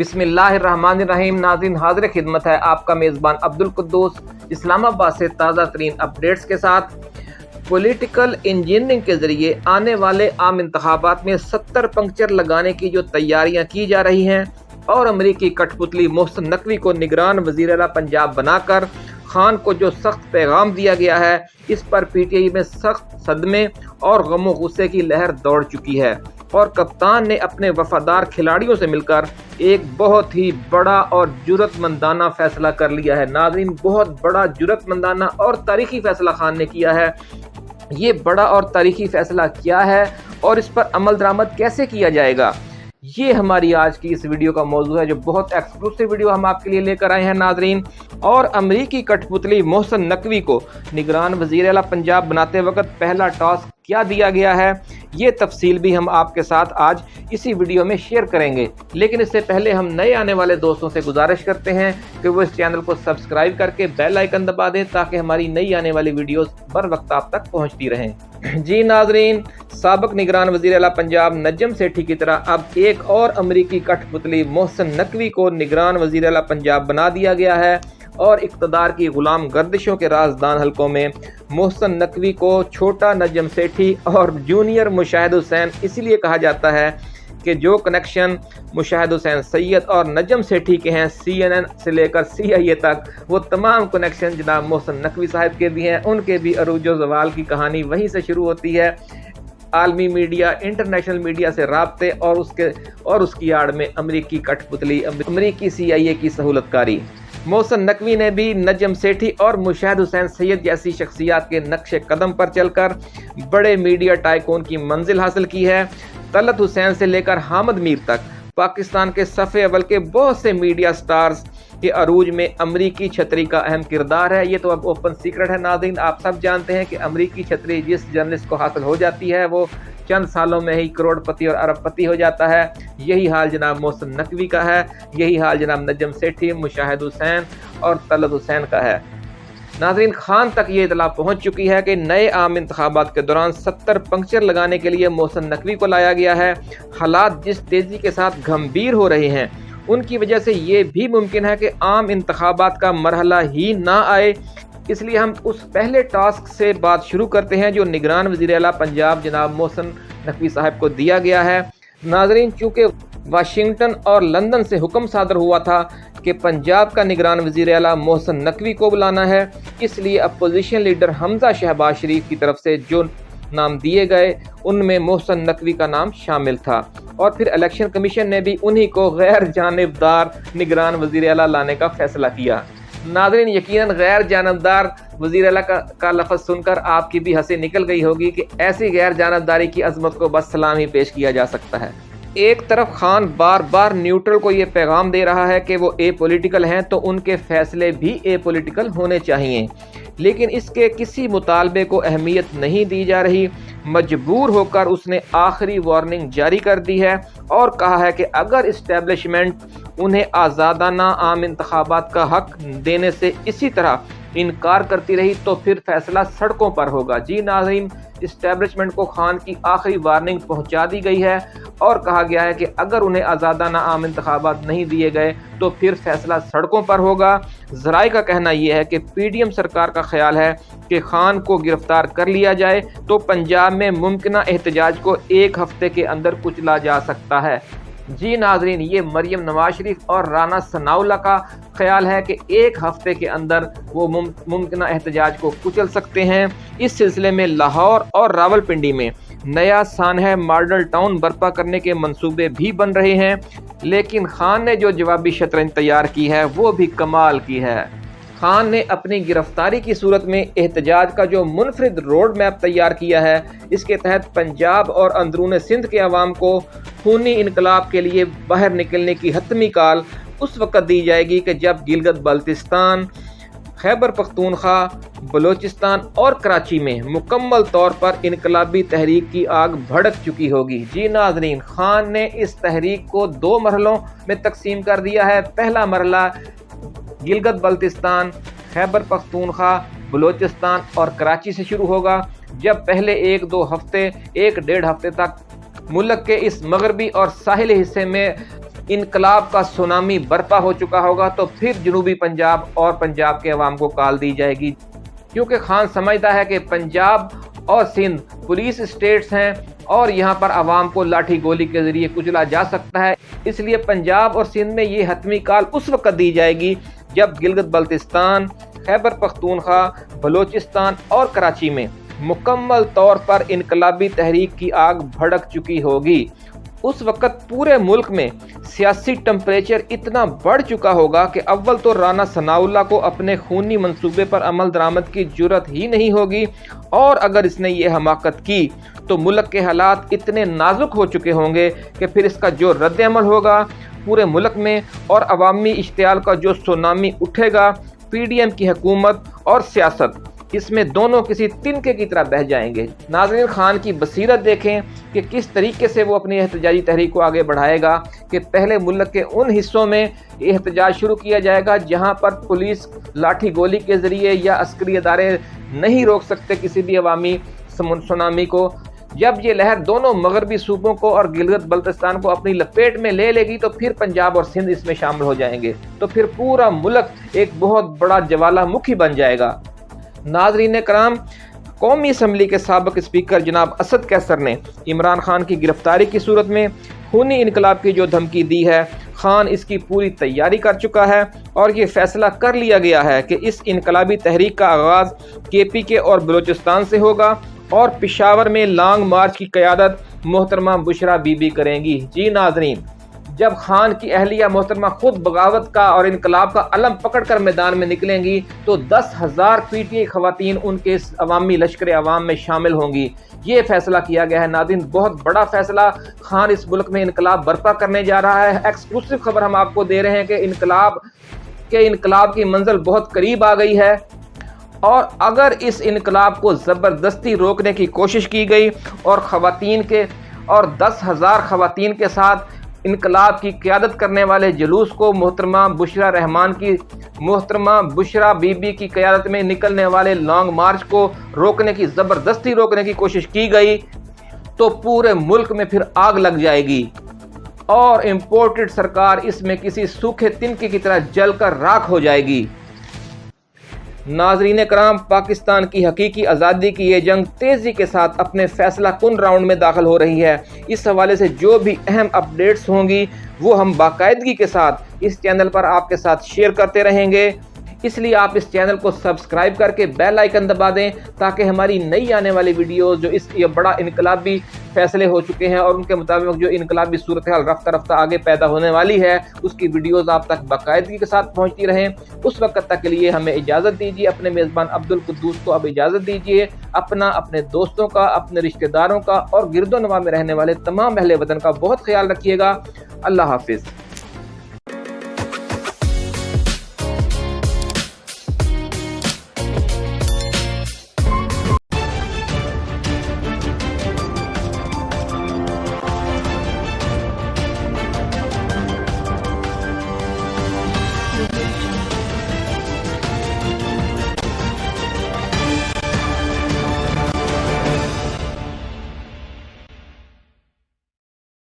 بسم اللہ الرحمن الرحیم، ناظرین، حاضر خدمت ہے آپ کا میزبان عبد القدوس اسلام آباد سے تازہ ترین اپڈیٹس کے ساتھ۔ پولیٹیکل انجینئرنگ کے ذریعے آنے والے عام انتخابات میں ستر پنکچر لگانے کی جو تیاریاں کی جا رہی ہیں اور امریکی کٹ پتلی محسن نقوی کو نگران وزیر اعلیٰ پنجاب بنا کر خان کو جو سخت پیغام دیا گیا ہے، اس پر پی ٹی آئی میں سخت صدمے اور غم و غصے کی لہر دوڑ چکی ہے۔ اور کپتان نے اپنے وفادار کھلاڑیوں سے مل کر ایک بہت ہی بڑا اور جرت مندانہ فیصلہ کر لیا ہے۔ ناظرین، بہت بڑا جرت مندانہ اور تاریخی فیصلہ خان نے کیا ہے۔ یہ بڑا اور تاریخی فیصلہ کیا ہے اور اس پر عمل درآمد کیسے کیا جائے گا؟ یہ ہماری آج کی اس ویڈیو کا موضوع ہے جو بہت ایکسکلوسیو ویڈیو ہم آپ کے لیے لے کر آئے ہیں ناظرین۔ اور امریکی کٹ پتلی محسن نقوی کو نگران وزیر اعلیٰ پنجاب بناتے وقت پہلا ٹاسک کیا دیا گیا ہے؟ یہ تفصیل بھی ہم آپ کے ساتھ آج اسی ویڈیو میں شیئر کریں گے۔ لیکن اس سے پہلے ہم نئے آنے والے دوستوں سے گزارش کرتے ہیں کہ وہ اس چینل کو سبسکرائب کر کے بیل آئیکن دبا دیں تاکہ ہماری نئی آنے والی ویڈیوز بر وقت آپ تک پہنچتی رہیں۔ جی ناظرین، سابق نگران وزیر اعلیٰ پنجاب نجم سیٹھی کی طرح اب ایک اور امریکی کٹ پتلی محسن نقوی کو نگران وزیر اعلیٰ پنجاب بنا دیا گیا ہے۔ اور اقتدار کی غلام گردشوں کے رازدان حلقوں میں محسن نقوی کو چھوٹا نجم سیٹھی اور جونیئر مشاہد حسین اسی لیے کہا جاتا ہے کہ جو کنیکشن مشاہد حسین سید اور نجم سیٹھی کے ہیں، سی این این سے لے کر سی آئی اے تک، وہ تمام کنیکشن جناب محسن نقوی صاحب کے بھی ہیں۔ ان کے بھی عروج و زوال کی کہانی وہیں سے شروع ہوتی ہے۔ عالمی میڈیا، انٹرنیشنل میڈیا سے رابطے اور اس کے اور اس کی آڑ میں امریکی کٹ پتلی، امریکی سی آئی اے کی سہولت کاری محسن نقوی نے بھی نجم سیٹھی اور مشاہد حسین سید جیسی شخصیات کے نقش قدم پر چل کر بڑے میڈیا ٹائکون کی منزل حاصل کی ہے۔ طلت حسین سے لے کر حامد میر تک پاکستان کے صفحے اول کے بہت سے میڈیا سٹارز کے عروج میں امریکی چھتری کا اہم کردار ہے۔ یہ تو اب اوپن سیکرٹ ہے۔ ناظرین، آپ سب جانتے ہیں کہ امریکی چھتری جس جرنلسٹ کو حاصل ہو جاتی ہے، وہ چند سالوں میں ہی کروڑ پتی اور ارب پتی ہو جاتا ہے۔ یہی حال جناب محسن نقوی کا ہے۔ یہی حال جناب نجم سیٹھی، مشاہد حسین اور طلت حسین کا ہے۔ ناظرین خان تک یہ اطلاع پہنچ چکی ہے کہ نئے عام انتخابات کے دوران ستر پنکچر لگانے کے لیے محسن نقوی کو لایا گیا ہے۔ حالات جس تیزی کے ساتھ گھمبیر ہو رہے ہیں، ان کی وجہ سے یہ بھی ممکن ہے کہ عام انتخابات کا مرحلہ ہی نہ آئے۔ اس لیے ہم اس پہلے ٹاسک سے بات شروع کرتے ہیں جو نگران وزیر اعلیٰ پنجاب جناب محسن نقوی صاحب کو دیا گیا ہے۔ ناظرین، چونکہ واشنگٹن اور لندن سے حکم صادر ہوا تھا کہ پنجاب کا نگران وزیر اعلیٰ محسن نقوی کو بلانا ہے۔ اس لیے اپوزیشن لیڈر حمزہ شہباز شریف کی طرف سے جو نام دیے گئے، ان میں محسن نقوی کا نام شامل تھا۔ اور پھر الیکشن کمیشن نے بھی انہی کو غیر جانبدار نگران وزیر اعلیٰ لانے کا فیصلہ کیا۔ ناظرین، یقیناً غیر جانبدار وزیر اعلیٰ کا لفظ سن کر آپ کی بھی ہنسی نکل گئی ہوگی کہ ایسی غیر جانبداری کی عظمت کو بس سلام ہی پیش کیا جا سکتا ہے۔ ایک طرف خان بار بار نیوٹرل کو یہ پیغام دے رہا ہے کہ وہ اے پولیٹیکل ہیں تو ان کے فیصلے بھی اے پولیٹیکل ہونے چاہیے۔ لیکن اس کے کسی مطالبے کو اہمیت نہیں دی جا رہی۔ مجبور ہو کر اس نے آخری وارننگ جاری کر دی ہے اور کہا ہے کہ اگر اسٹیبلشمنٹ انہیں آزادانہ عام انتخابات کا حق دینے سے اسی طرح انکار کرتی رہی تو پھر فیصلہ سڑکوں پر ہوگا۔ جی ناظرین، اسٹیبلشمنٹ کو خان کی آخری وارننگ پہنچا دی گئی ہے اور کہا گیا ہے کہ اگر انہیں آزادانہ عام انتخابات نہیں دیے گئے تو پھر فیصلہ سڑکوں پر ہوگا۔ ذرائع کا کہنا یہ ہے کہ پی ڈی ایم سرکار کا خیال ہے کہ خان کو گرفتار کر لیا جائے تو پنجاب میں ممکنہ احتجاج کو ایک ہفتے کے اندر کچلا جا سکتا ہے۔ جی ناظرین، یہ مریم نواز شریف اور رانا ثناء کا خیال ہے کہ ایک ہفتے کے اندر وہ ممکنہ احتجاج کو کچل سکتے ہیں۔ اس سلسلے میں لاہور اور راول پنڈی میں نیا سانحہ ماڈل ٹاؤن برپا کرنے کے منصوبے بھی بن رہے ہیں، لیکن خان نے جو جوابی شطرنج تیار کی ہے، وہ بھی کمال کی ہے۔ خان نے اپنی گرفتاری کی صورت میں احتجاج کا جو منفرد روڈ میپ تیار کیا ہے، اس کے تحت پنجاب اور اندرون سندھ کے عوام کو خونی انقلاب کے لیے باہر نکلنے کی حتمی کال اس وقت دی جائے گی کہ جب گلگت بلتستان، خیبر پختونخوا، بلوچستان اور کراچی میں مکمل طور پر انقلابی تحریک کی آگ بھڑک چکی ہوگی۔ جی ناظرین، خان نے اس تحریک کو دو مرحلوں میں تقسیم کر دیا ہے۔ پہلا مرحلہ گلگت بلتستان، خیبر پختونخوا، بلوچستان اور کراچی سے شروع ہوگا، جب پہلے ایک دو ہفتے، ایک ڈیڑھ ہفتے تک ملک کے اس مغربی اور ساحلی حصے میں انقلاب کا سونامی برپا ہو چکا ہوگا، تو پھر جنوبی پنجاب اور پنجاب کے عوام کو کال دی جائے گی۔ کیونکہ خان سمجھتا ہے کہ پنجاب اور سندھ پولیس اسٹیٹس ہیں اور یہاں پر عوام کو لاٹھی گولی کے ذریعے کچلا جا سکتا ہے۔ اس لیے پنجاب اور سندھ میں یہ حتمی کال اس وقت دی جائے گی جب گلگت بلتستان، خیبر پختونخوا، بلوچستان اور کراچی میں مکمل طور پر انقلابی تحریک کی آگ بھڑک چکی ہوگی، اس وقت پورے ملک میں سیاسی ٹمپریچر اتنا بڑھ چکا ہوگا کہ اول تو رانا ثناء اللہ کو اپنے خونی منصوبے پر عمل درآمد کی جرت ہی نہیں ہوگی، اور اگر اس نے یہ حماقت کی تو ملک کے حالات اتنے نازک ہو چکے ہوں گے کہ پھر اس کا جو رد عمل ہوگا پورے ملک میں اور عوامی اشتعال کا جو سونامی اٹھے گا، پی ڈی ایم کی حکومت اور سیاست، اس میں دونوں کسی تنکے کی طرح بہ جائیں گے۔ ناظرین خان کی بصیرت دیکھیں کہ کس طریقے سے وہ اپنی احتجاجی تحریک کو آگے بڑھائے گا، کہ پہلے ملک کے ان حصوں میں احتجاج شروع کیا جائے گا جہاں پر پولیس لاٹھی گولی کے ذریعے یا عسکری ادارے نہیں روک سکتے کسی بھی عوامی سونامی کو۔ جب یہ لہر دونوں مغربی صوبوں کو اور گلگت بلتستان کو اپنی لپیٹ میں لے لے گی تو پھر پنجاب اور سندھ اس میں شامل ہو جائیں گے۔ تو پھر پورا ملک ایک بہت بڑا جوالا مکھی بن جائے گا۔ ناظرین کرام، قومی اسمبلی کے سابق اسپیکر جناب اسد کیسر نے عمران خان کی گرفتاری کی صورت میں خونی انقلاب کی جو دھمکی دی ہے، خان اس کی پوری تیاری کر چکا ہے اور یہ فیصلہ کر لیا گیا ہے کہ اس انقلابی تحریک کا آغاز کے پی کے اور بلوچستان سے ہوگا۔ اور پشاور میں لانگ مارچ کی قیادت محترمہ بشرا بی بی کریں گی۔ جی ناظرین، جب خان کی اہلیہ محترمہ خود بغاوت کا اور انقلاب کا علم پکڑ کر میدان میں نکلیں گی، تو دس ہزار پی ٹی خواتین ان کے عوامی لشکر عوام میں شامل ہوں گی۔ یہ فیصلہ کیا گیا ہے ناظرین، بہت بڑا فیصلہ۔ خان اس ملک میں انقلاب برپا کرنے جا رہا ہے۔ ایکسکلوسو خبر ہم آپ کو دے رہے ہیں کہ انقلاب کے انقلاب کی منزل بہت قریب آ گئی ہے۔ اور اگر اس انقلاب کو زبردستی روکنے کی کوشش کی گئی اور خواتین کے اور دس ہزار خواتین کے ساتھ انقلاب کی قیادت کرنے والے جلوس کو محترمہ بشرا رحمان کی محترمہ بشرا بی بی کی قیادت میں نکلنے والے لانگ مارچ کو روکنے کی زبردستی روکنے کی کوشش کی گئی، تو پورے ملک میں پھر آگ لگ جائے گی۔ اور امپورٹڈ سرکار اس میں کسی سوکھے تنکی کی طرح جل کر راکھ ہو جائے گی۔ ناظرین کرام، پاکستان کی حقیقی آزادی کی یہ جنگ تیزی کے ساتھ اپنے فیصلہ کن راؤنڈ میں داخل ہو رہی ہے۔ اس حوالے سے جو بھی اہم اپڈیٹس ہوں گی، وہ ہم باقاعدگی کے ساتھ اس چینل پر آپ کے ساتھ شیئر کرتے رہیں گے۔ اس لیے آپ اس چینل کو سبسکرائب کر کے بیل آئیکن دبا دیں تاکہ ہماری نئی آنے والی ویڈیوز، جو اس یہ بڑا انقلابی فیصلے ہو چکے ہیں اور ان کے مطابق جو انقلابی صورتحال رفتہ رفتہ آگے پیدا ہونے والی ہے، اس کی ویڈیوز آپ تک باقاعدگی کے ساتھ پہنچتی رہیں۔ اس وقت تک کے لیے ہمیں اجازت دیجیے اپنے میزبان عبد القدوس کو اب اجازت دیجیے اپنا، اپنے دوستوں کا، اپنے رشتہ داروں کا اور گرد و نما میں رہنے والے تمام اہل وطن کا بہت خیال رکھیے گا۔ اللہ حافظ۔